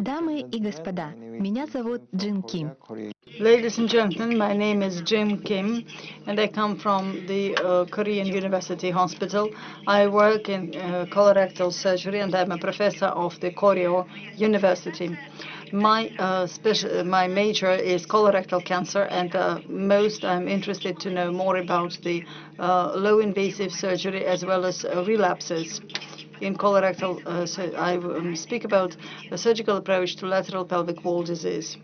Дамы и господа, меня зовут Джин Ким. Ladies and gentlemen, my name is Jim Kim, and I come from the uh, Korean University Hospital. I work in uh, colorectal surgery, and I'm a professor of the Koryo University. My uh, special, my major is colorectal cancer, and uh, most I'm interested to know more about the uh, low-invasive surgery as well as uh, relapses in colorectal, uh, I um, speak about the surgical approach to lateral pelvic wall disease.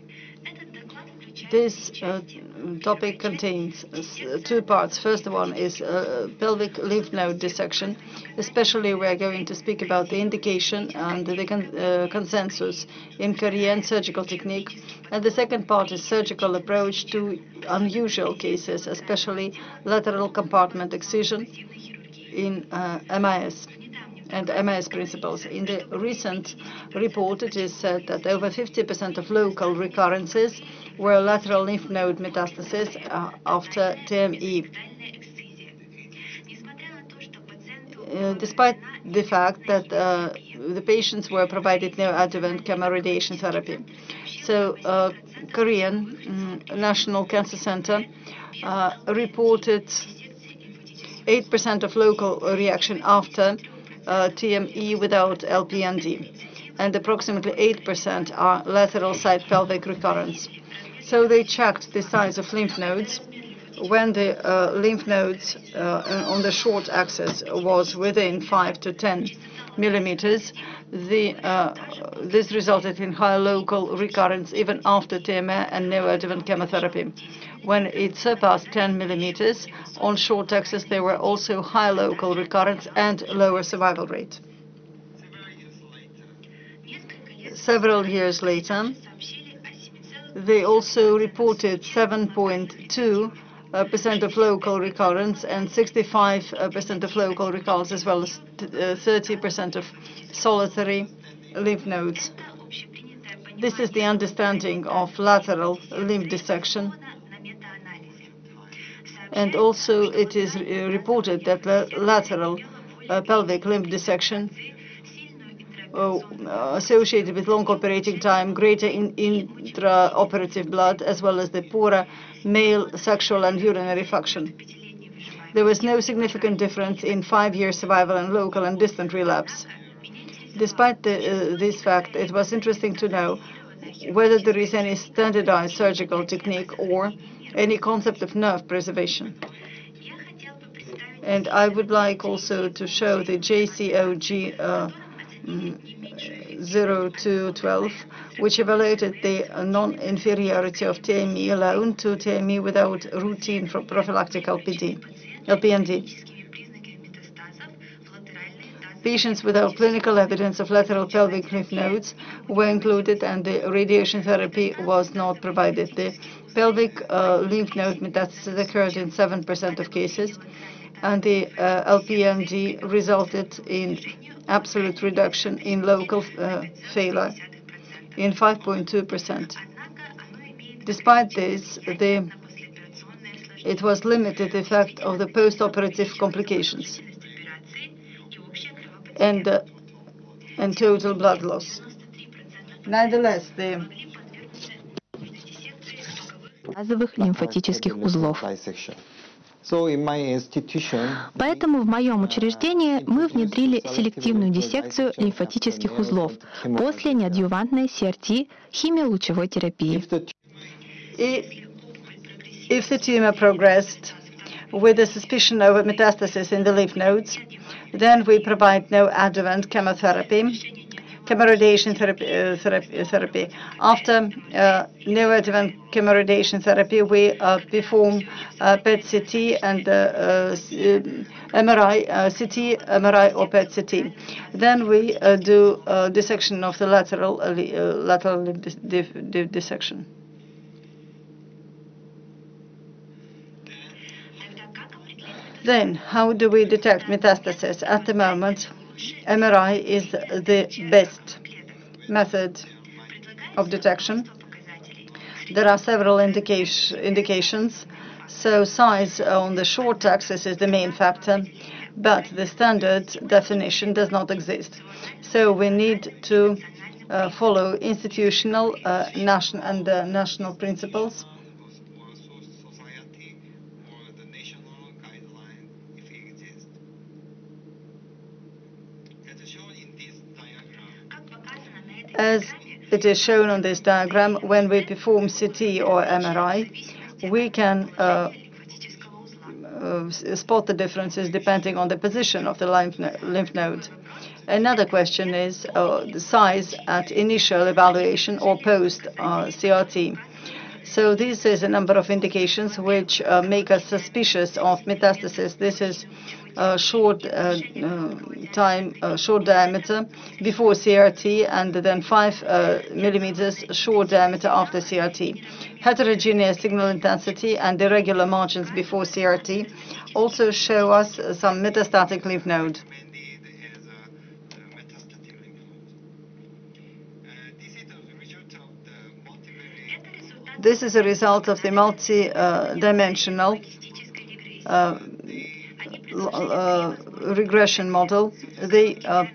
This uh, topic contains uh, two parts. First one is uh, pelvic lymph node dissection. Especially, we are going to speak about the indication and the con uh, consensus in Korean surgical technique. And the second part is surgical approach to unusual cases, especially lateral compartment excision in uh, MIS and MIS principles. In the recent report, it is said that over 50% of local recurrences were lateral lymph node metastasis uh, after TME. Uh, despite the fact that uh, the patients were provided neoadjuvant chemoradiation therapy. So, uh, Korean um, National Cancer Center uh, reported 8% of local reaction after TME without LPND, and approximately 8% are lateral side pelvic recurrence. So they checked the size of lymph nodes when the uh, lymph nodes uh, on the short axis was within 5 to 10 millimeters, the, uh, this resulted in high local recurrence even after TME and neoadjuvant chemotherapy. When it surpassed 10 millimeters on short axis, there were also high local recurrence and lower survival rate. Several years later, they also reported 7.2 uh, percent of local recurrence and 65 uh, percent of local recurrence, as well as 30 uh, percent of solitary lymph nodes. This is the understanding of lateral lymph dissection. And also it is reported that the lateral uh, pelvic lymph dissection uh, associated with long operating time, greater in intraoperative blood, as well as the poorer male sexual and urinary function. There was no significant difference in five-year survival and local and distant relapse. Despite the, uh, this fact, it was interesting to know whether there is any standardized surgical technique or any concept of nerve preservation. And I would like also to show the JCOG uh, 0212, which evaluated the non-inferiority of TME alone to TME without routine prophylactic LPD, LPND. Patients without clinical evidence of lateral pelvic lymph nodes were included and the radiation therapy was not provided. The pelvic uh, lymph node metastasis occurred in 7% of cases and the uh, LPND resulted in absolute reduction in local uh, failure in 5.2%. Despite this, it was limited effect of the post-operative complications and uh, total blood loss. Nonetheless, the узлов. Поэтому в моем учреждении мы внедрили селективную диссекцию лимфатических узлов после неадъювантной CRT химиолучевой терапии. If the tumor progressed with a suspicion of metastasis in the lymph nodes, then we provide no adjuvant chemotherapy chemoradiation therapy, uh, therapy, therapy. After uh, neoadjuvant chemoradiation therapy, we uh, perform uh, PET-CT and uh, uh, MRI, CT, MRI or PET-CT. Then we do dissection of the lateral lateral dissection. Then, how do we detect metastasis? At the moment, MRI is the best method of detection. There are several indication, indications. So size on the short axis is the main factor, but the standard definition does not exist. So we need to uh, follow institutional uh, national and uh, national principles. As it is shown on this diagram, when we perform CT or MRI, we can uh, uh, spot the differences depending on the position of the lymph, no lymph node. Another question is uh, the size at initial evaluation or post uh, CRT. So this is a number of indications which uh, make us suspicious of metastasis. This is a short uh, uh, time, short diameter before CRT, and then 5 uh, millimeters short diameter after CRT. Heterogeneous signal intensity and irregular margins before CRT also show us some metastatic lymph node. This is a result of the multi-dimensional uh, uh, regression model. They uh,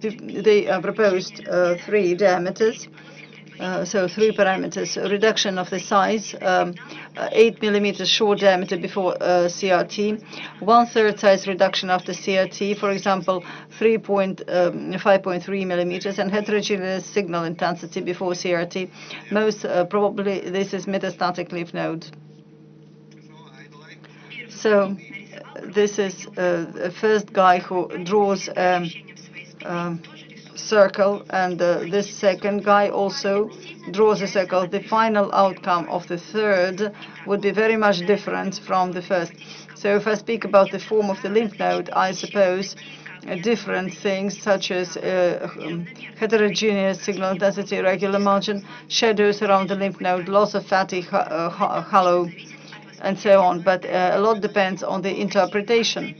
they proposed three diameters uh, so three parameters, reduction of the size, um, uh, 8 millimeters short diameter before uh, CRT, one-third size reduction after CRT, for example, 3.5.3 um, millimeters, and heterogeneous signal intensity before CRT. Most uh, probably this is metastatic lymph node. So this is uh, the first guy who draws um, um, circle, and this second guy also draws a circle. The final outcome of the third would be very much different from the first. So if I speak about the form of the lymph node, I suppose uh, different things such as uh, um, heterogeneous signal density, regular margin, shadows around the lymph node, loss of fatty uh, and so on. But uh, a lot depends on the interpretation.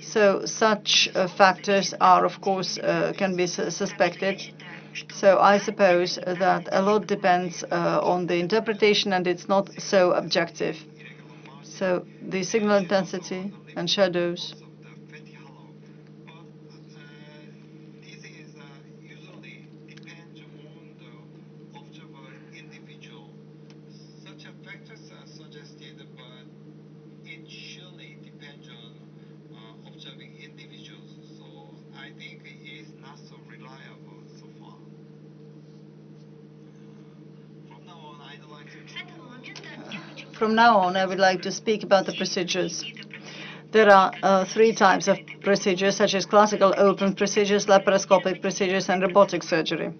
So such uh, factors are, of course, uh, can be su suspected. So I suppose that a lot depends uh, on the interpretation and it's not so objective. So the signal intensity and shadows From now on, I would like to speak about the procedures. There are uh, three types of procedures, such as classical open procedures, laparoscopic procedures, and robotic surgery.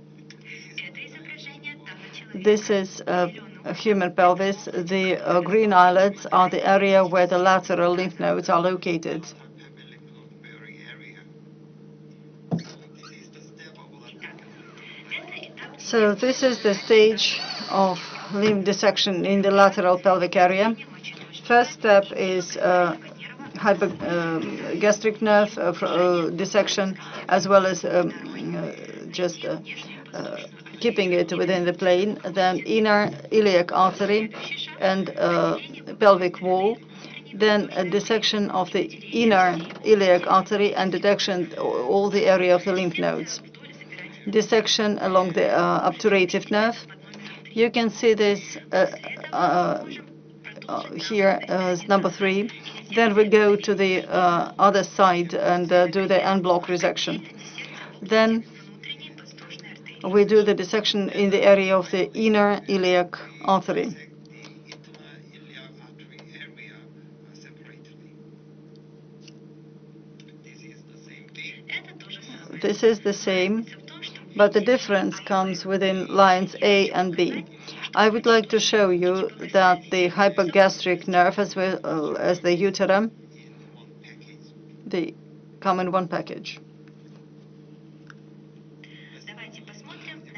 This is uh, a human pelvis. The uh, green islets are the area where the lateral lymph nodes are located. So this is the stage of limb dissection in the lateral pelvic area. First step is uh, hypogastric uh, nerve uh, uh, dissection, as well as um, uh, just uh, keeping it within the plane. Then inner iliac artery and pelvic wall. Then a dissection of the inner iliac artery and detection all the area of the lymph nodes. Dissection along the obturative nerve you can see this uh, uh, uh, here as number three. Then we go to the other side and do the en bloc resection. Then we do the dissection in the area of the inner iliac artery. This is the same but the difference comes within lines A and B. I would like to show you that the hypogastric nerve as well as the uterum, they come in one package.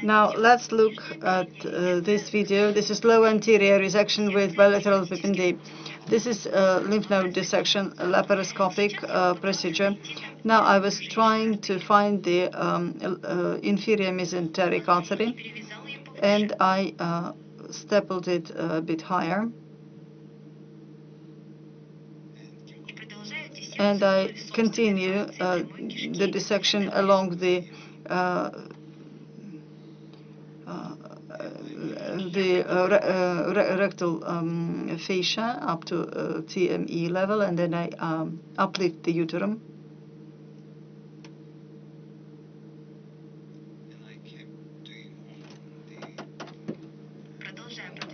Now let's look at uh, this video. This is low anterior resection with bilateral PIPIN-D. This is a lymph node dissection, laparoscopic uh, procedure. Now I was trying to find the um, uh, inferior mesenteric artery, and I uh, stapled it a bit higher. and I continue uh, the dissection along the uh, uh, the uh, re- uh, rectal um, fascia up to uh, TME level, and then I um, uplift the uterus.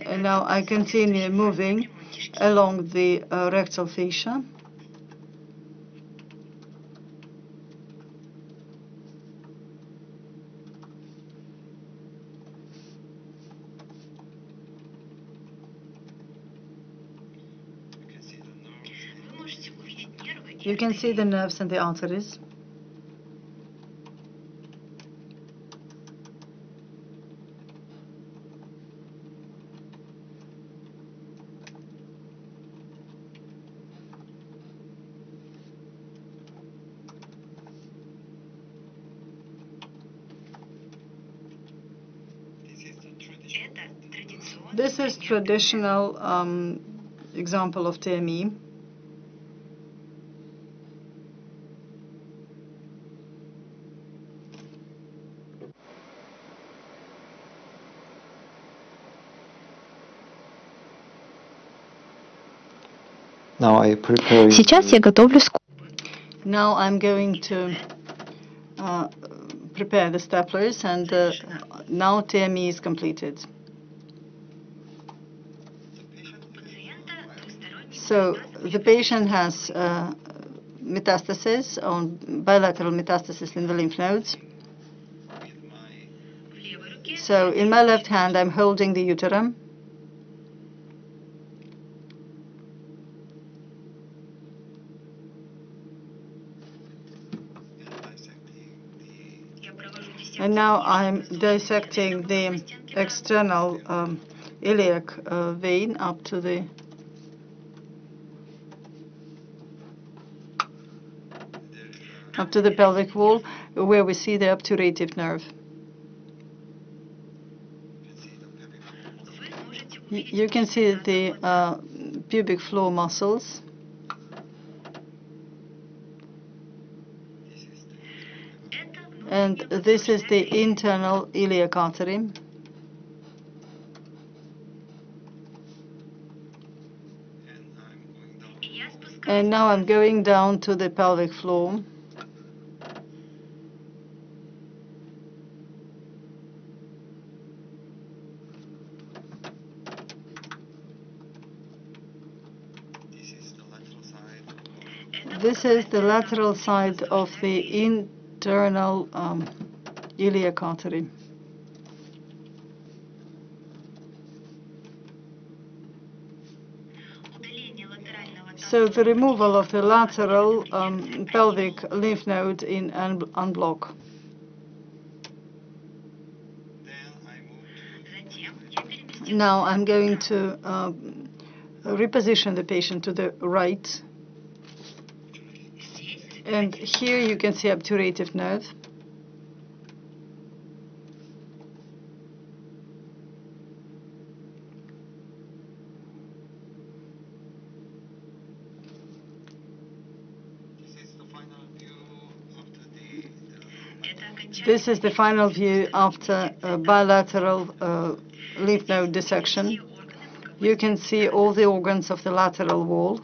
And now I continue moving along the rectal fascia. You can see the nerves and the arteries. This is traditional um, example of TME. Сейчас я готовлю скобку. Now I'm going to uh, prepare the staplers, and uh, now TME is completed. So the patient has uh, metastasis on bilateral metastasis in the lymph nodes. So in my left hand, I'm holding the uterus. And now I'm dissecting the external um, iliac uh, vein up to the up to the pelvic wall, where we see the obturative nerve. You can see the uh, pubic floor muscles. And this is the internal iliac artery. And now I'm going down to the pelvic floor. This is the lateral side of the internal um, iliac. So the removal of the lateral um, pelvic lymph node in un- en bloc. Now I'm going to um, reposition the patient to the right. And here you can see obturative nerve. This is the final view after bilateral uh, lymph node dissection. You can see all the organs of the lateral wall.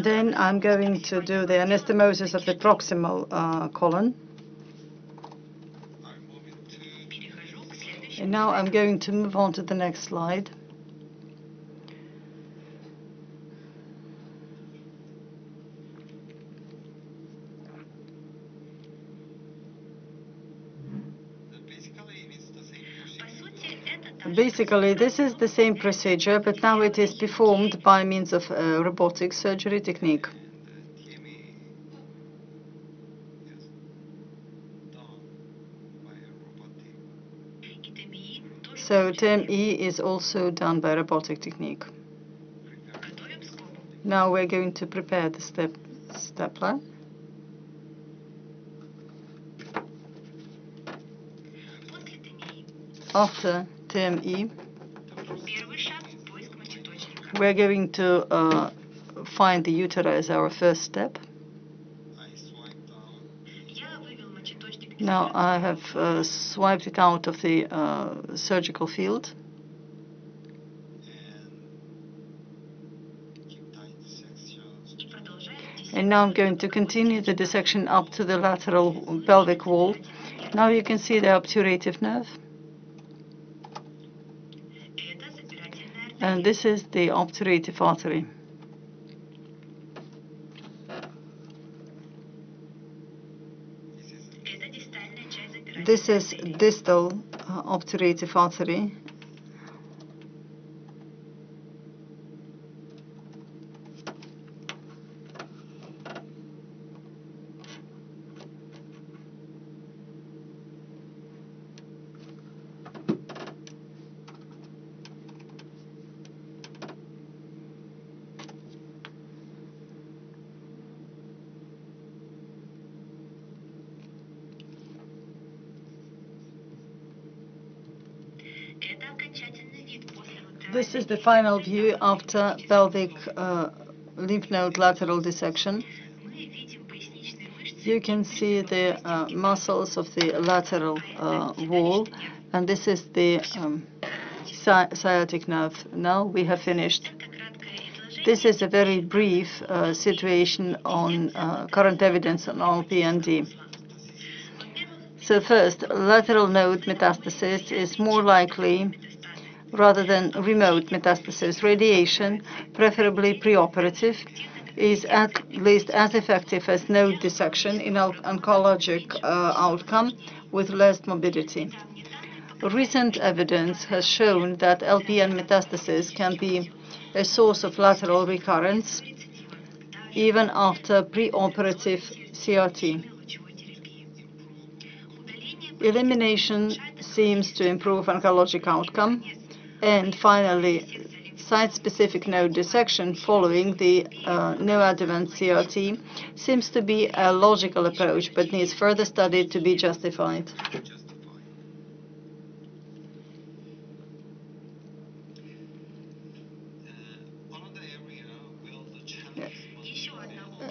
And then I'm going to do the anastomosis of the proximal uh, colon. And now I'm going to move on to the next slide. Basically, this is the same procedure, but now it is performed by means of a robotic surgery technique. So TME is also done by robotic technique. Now we're going to prepare the step stapler. after TME, we're going to uh, find the utera as our first step. Now I have uh, swiped it out of the uh, surgical field. And now I'm going to continue the dissection up to the lateral pelvic wall. Now you can see the obturative nerve. And this is the obturative artery. This is distal uh, obturative artery. This is the final view after pelvic uh, lymph node lateral dissection. You can see the uh, muscles of the lateral uh, wall, and this is the um, sci sciatic nerve. Now we have finished. This is a very brief uh, situation on uh, current evidence on LPND. So first, lateral node metastasis is more likely rather than remote metastasis. Radiation, preferably preoperative, is at least as effective as node dissection in oncologic uh, outcome with less morbidity. Recent evidence has shown that LPN metastasis can be a source of lateral recurrence even after preoperative CRT. Elimination seems to improve oncologic outcome and finally, site-specific node dissection following the uh, neoadjuvant CRT seems to be a logical approach, but needs further study to be justified.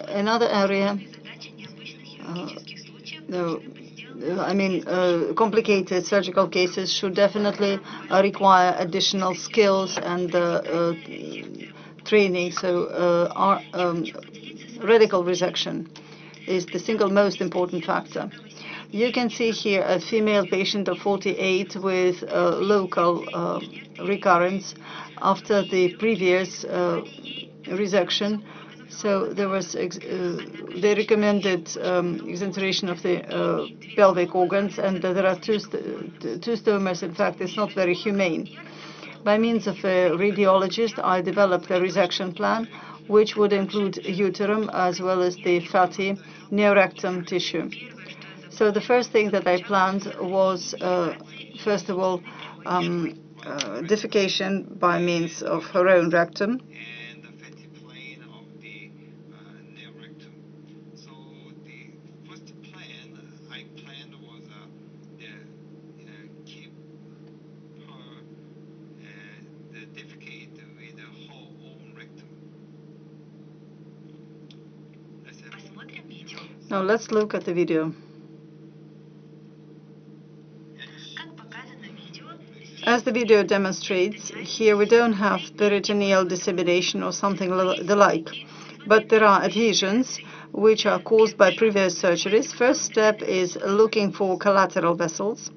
Another area, uh, no, I mean, uh, complicated surgical cases should definitely uh, require additional skills and uh, uh training. So uh, our, um, radical resection is the single most important factor. You can see here a female patient of 48 with uh, local recurrence after the previous resection so there was, uh, they recommended um, exenteration of the uh, pelvic organs, and there are two, st two stomas. In fact, it's not very humane. By means of a radiologist, I developed a resection plan, which would include uterum as well as the fatty neorectum tissue. So the first thing that I planned was, uh, first of all, um, uh, defecation by means of her own rectum. Now let's look at the video. As the video demonstrates, here we don't have peritoneal dissemination or something the like, but there are adhesions which are caused by previous surgeries. First step is looking for collateral vessels.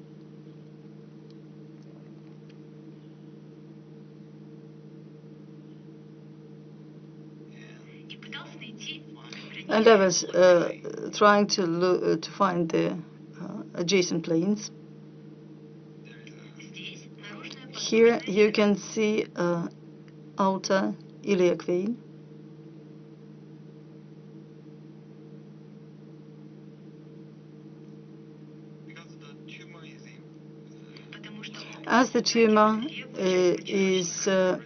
And I was uh, trying to look, uh, to find the uh, adjacent planes. Here you can see uh, outer iliac vein. As the tumor uh, is uh,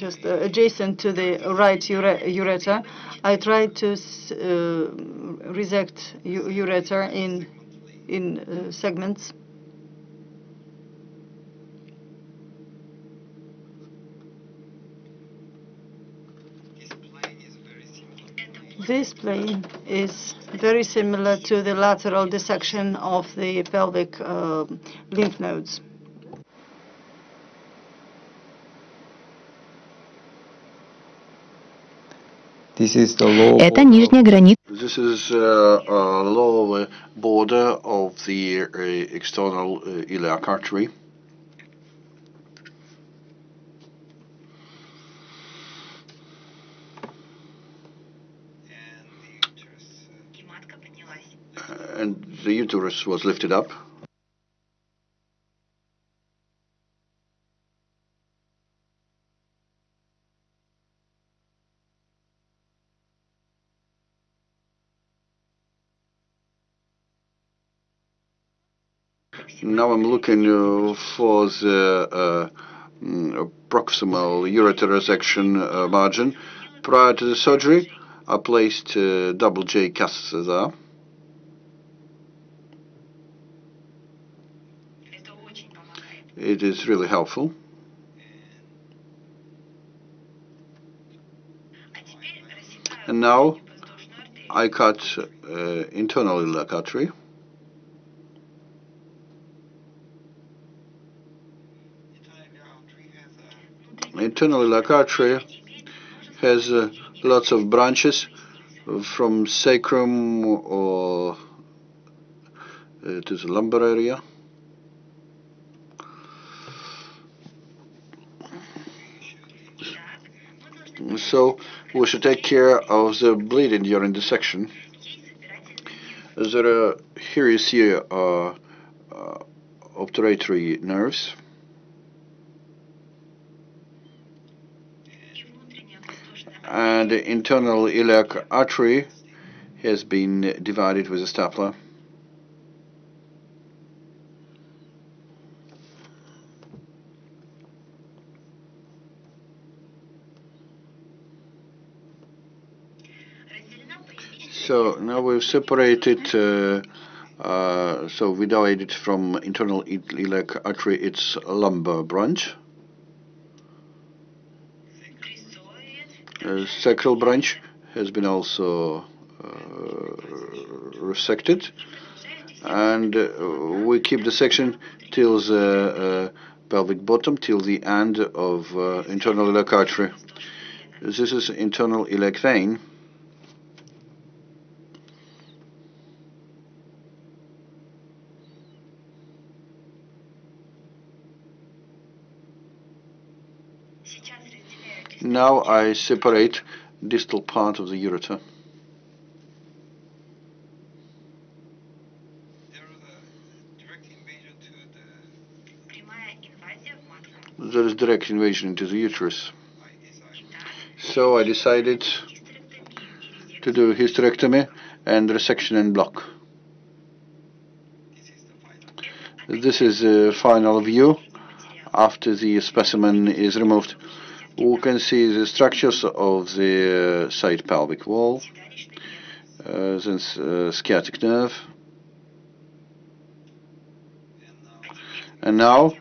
just uh, adjacent to the right ureter. I tried to uh, resect ureter in, in uh, segments. This plane is very similar to the lateral dissection of the pelvic uh, lymph nodes. Это нижняя граница This is uh, a lower border of the uh, external uh, iliac artery. And the uterus was lifted up. Now I'm looking uh, for the uh, mm, proximal ureter resection uh, margin. Prior to the surgery, I placed double J catheter there. It is really helpful. And now I cut uh, internal iliac artery. Internal iliac artery has uh, lots of branches from sacrum or uh, to the lumbar area. So we should take care of the bleeding during the section. There are, here you see uh, uh, obturatory nerves. And the internal iliac artery has been divided with a stapler. So now we've separated, uh, uh, so we divided from internal iliac artery its lumbar branch. Uh, sacral branch has been also uh, resected and uh, we keep the section till the uh, pelvic bottom till the end of uh, internal iliac artery. This is internal iliac Now I separate distal part of the ureter. There is direct invasion into the uterus. So I decided to do hysterectomy and resection en bloc. This is the final view after the specimen is removed. We can see the structures of the uh, side pelvic wall, uh, then uh, sciatic nerve. And now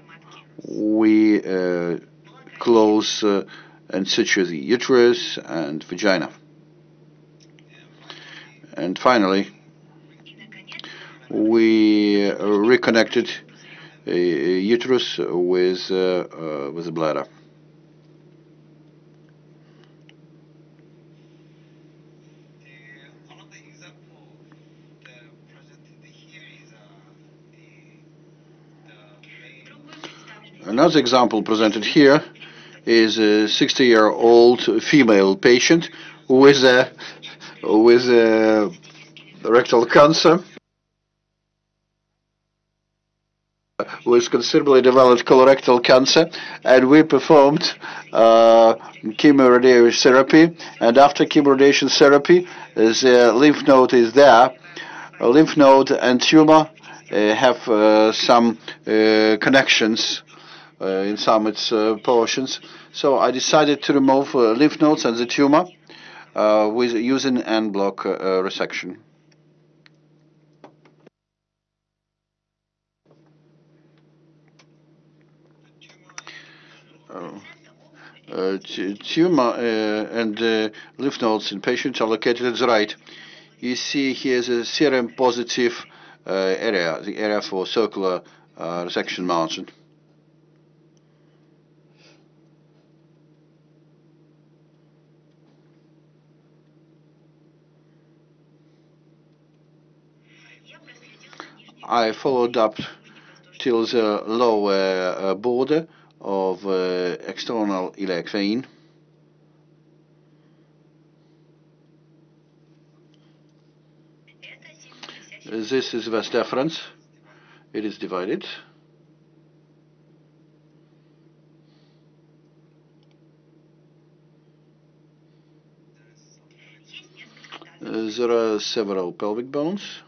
we uh, close uh, and situ the uterus and vagina. And finally, we uh, reconnected uterus with uh, with the bladder. Another example presented here is a 60-year-old female patient with a with a rectal cancer with considerably developed colorectal cancer, and we performed uh, chemoradiation therapy. And after chemoradiation therapy, the lymph node is there. A lymph node and tumor uh, have uh, some uh, connections uh, in some its uh, portions. So I decided to remove uh, lymph nodes and the tumor with using en bloc resection. Uh, t- tumor uh, and uh, lymph nodes in patients are located at the right. You see here the serum positive uh, area, the area for circular uh, resection margin. I followed up till the lower uh, border of uh, external vein. This is vas deferens. It is divided. Uh, there are several pelvic bones.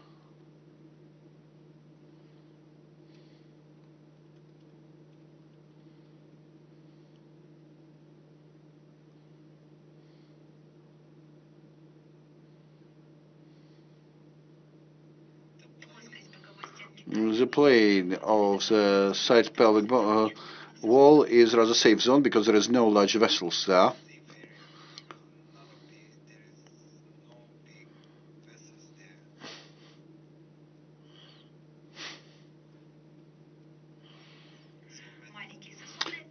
The plane of the side pelvic uh, wall is rather safe zone because there is no large vessels there.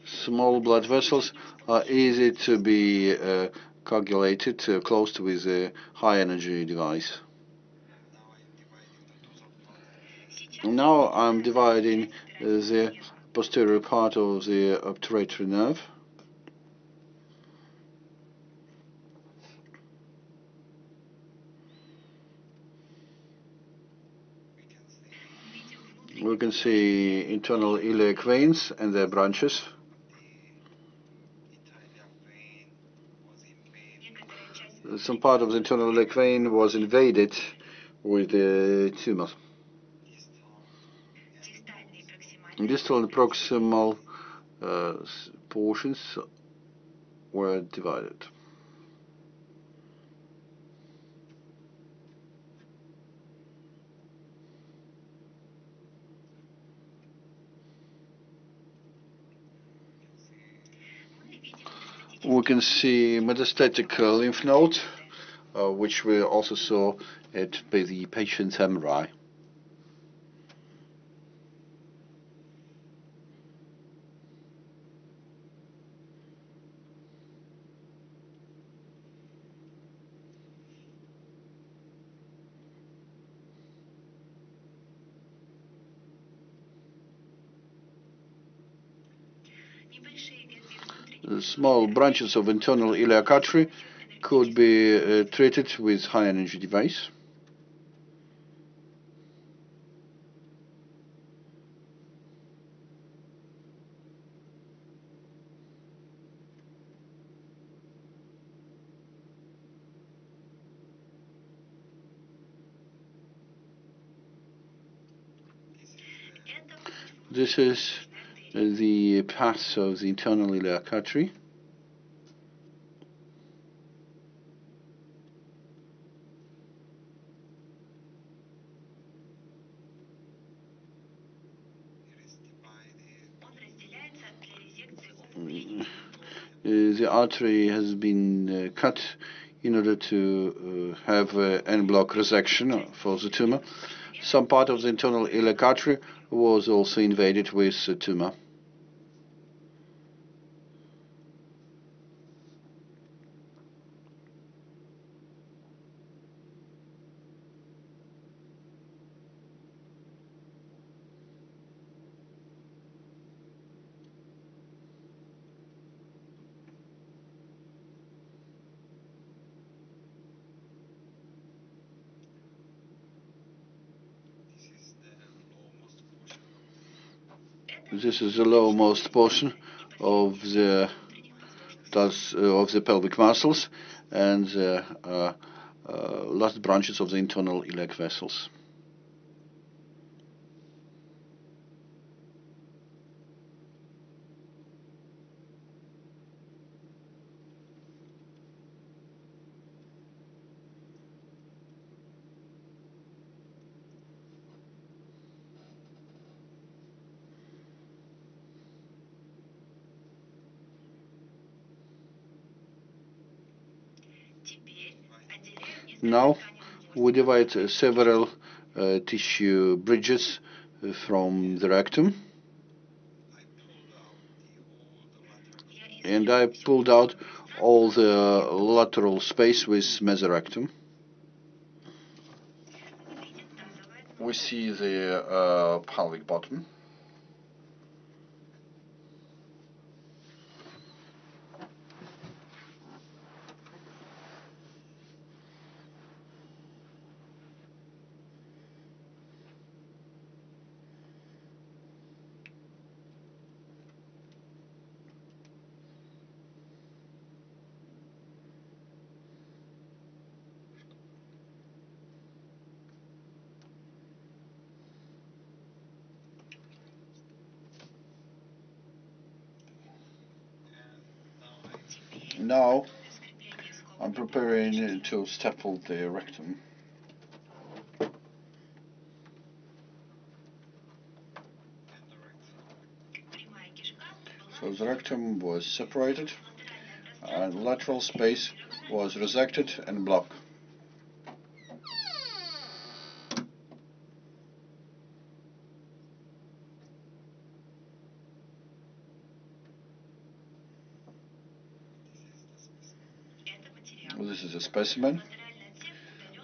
Small blood vessels are easy to be uh, coagulated uh, close to with a high energy device. Now I'm dividing uh, the posterior part of the obturatory nerve. We can see internal iliac veins and their branches. Some part of the internal iliac vein was invaded with the tumor. Distal and proximal uh, portions were divided. We can see metastatic uh, lymph node, uh, which we also saw at by the patient's MRI. Uh, Small branches of internal iliac artery could be uh, treated with high energy device. This is the path of the internal iliac artery. Mm, uh, the artery has been uh, cut in order to uh, have uh, en bloc resection for the tumor. Some part of the internal iliac artery was also invaded with tumor. This is the lowermost portion of the does, uh, of the pelvic muscles and the uh, uh, last branches of the internal iliac vessels. Now we divide uh, several uh, tissue bridges uh, from the rectum. And I pulled out all the lateral space with mesorectum. We see the uh, pelvic bottom. Now I'm preparing to staple the rectum. So the rectum was separated and lateral space was resected en bloc. This is a specimen.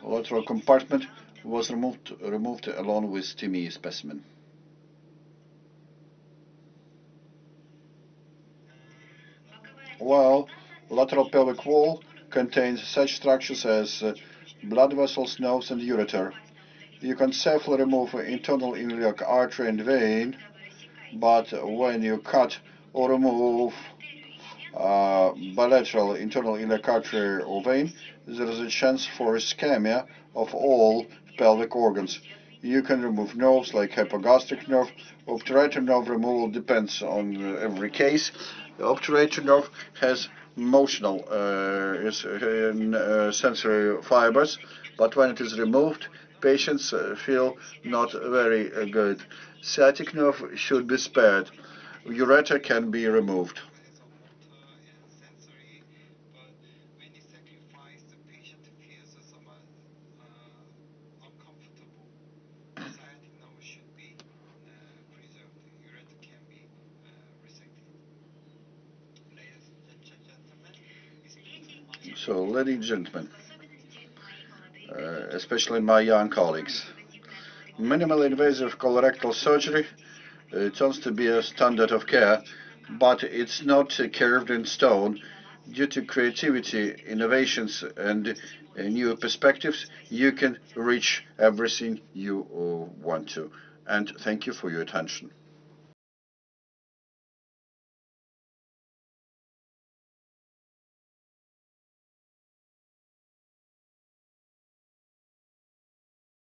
Lateral compartment was removed removed along with TME specimen. While lateral pelvic wall contains such structures as uh, blood vessels, nerves, and ureter. You can safely remove internal iliac artery and vein, but when you cut or remove bilateral internal iliac artery or vein, there is a chance for ischemia of all pelvic organs. You can remove nerves like hypogastric nerve. Obturator nerve removal depends on uh, every case. The obturator nerve has motional uh, is, uh, sensory fibers, but when it is removed, patients uh, feel not very uh, good. Sciatic nerve should be spared. Ureter can be removed. So, ladies and gentlemen, uh, especially my young colleagues, minimally invasive colorectal surgery uh, turns to be a standard of care, but it's not uh, carved in stone. Due to creativity, innovations, and uh, new perspectives, you can reach everything you uh, want to. And thank you for your attention.